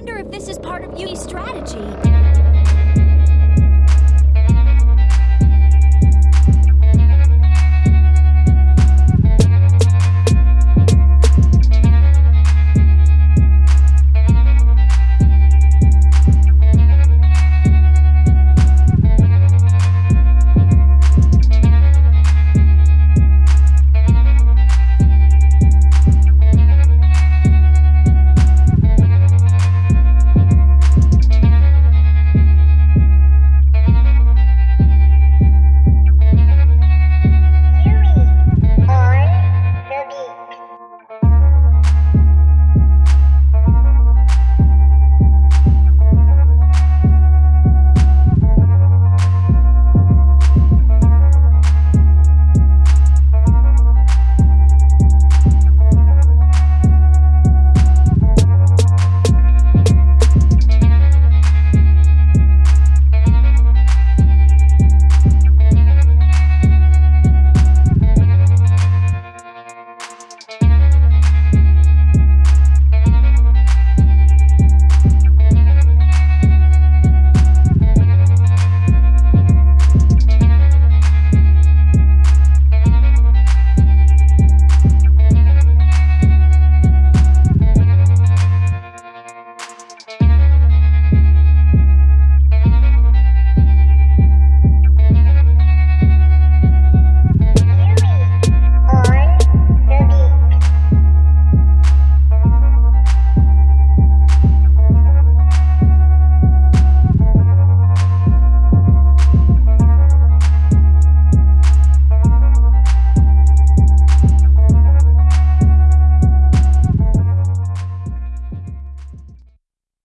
wonder if this is part of Yui's strategy.